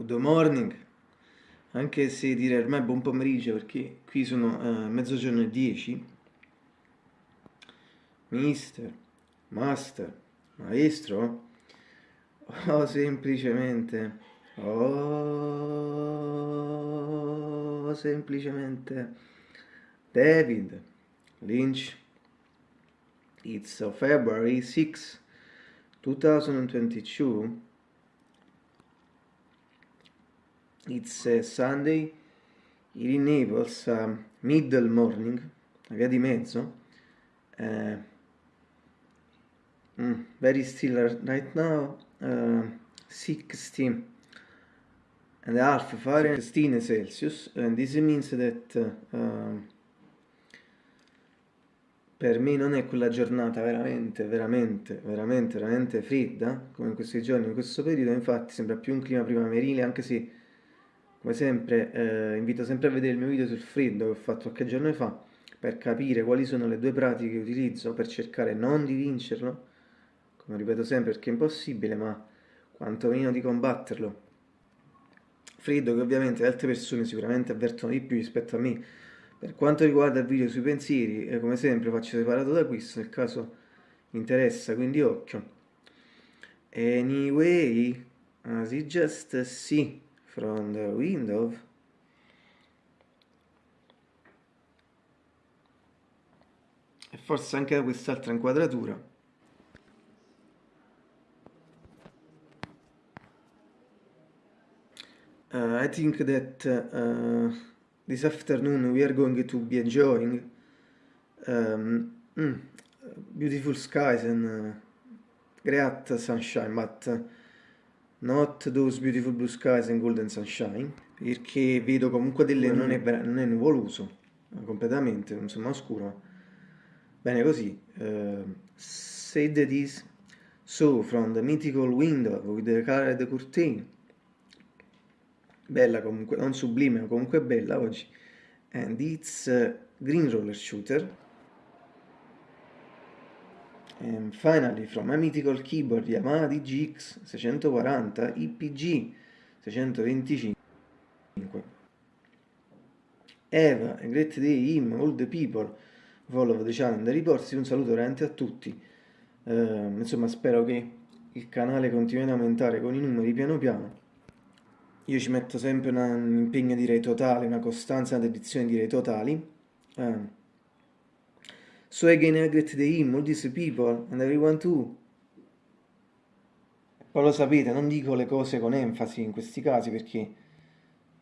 Good morning, anche se dire ormai buon pomeriggio perché qui sono uh, mezzogiorno e 10. Mister, master, maestro, o semplicemente, o semplicemente David Lynch. It's February 6, 2022 It's a Sunday, in Naples, uh, middle morning, a via di mezzo. Uh, mm, very still right now, uh, 60 and a half Fahrenheit, 16 Celsius, and this means that uh, per me non è quella giornata veramente, veramente, veramente, veramente fredda, come in questi giorni, in questo periodo, infatti sembra più un clima primaverile, anche se come sempre eh, invito sempre a vedere il mio video sul freddo che ho fatto qualche giorno fa per capire quali sono le due pratiche che utilizzo per cercare non di vincerlo, come ripeto sempre perché è impossibile, ma quantomeno di combatterlo. Freddo che ovviamente altre persone sicuramente avvertono di più rispetto a me. Per quanto riguarda il video sui pensieri, eh, come sempre faccio separato da questo nel caso interessa, quindi occhio. Anyway, as it just see from the window e forse anche da quest'altra inquadratura. Uh, I think that uh, this afternoon we are going to be enjoying um, mm, beautiful skies and uh, great sunshine but uh, Not those beautiful blue skies and golden sunshine, perché vedo comunque delle... non è, non è nuvoloso, completamente, insomma oscuro. Bene così. Uh, said that is so from the mythical window with the colored curtain. Bella comunque, non sublime, ma comunque bella oggi. And it's a green roller shooter And finally, from my mythical keyboard Yamaha DGX 640 IPG 625 Eva, a great day, him, all the people, the channel, the reports, un saluto veramente a tutti. Uh, insomma, spero che il canale continui ad aumentare con i numeri piano piano. Io ci metto sempre una, un impegno direi totale, una costanza, una dedizione direi totali. Uh, So again I greet the him, all these people, and everyone too. Poi lo sapete, non dico le cose con enfasi in questi casi perché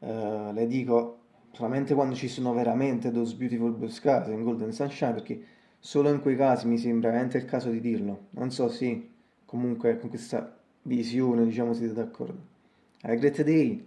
uh, le dico solamente quando ci sono veramente those beautiful blue skies and golden sunshine perché solo in quei casi mi sembra veramente il caso di dirlo. Non so se comunque con questa visione diciamo siete d'accordo. A great day!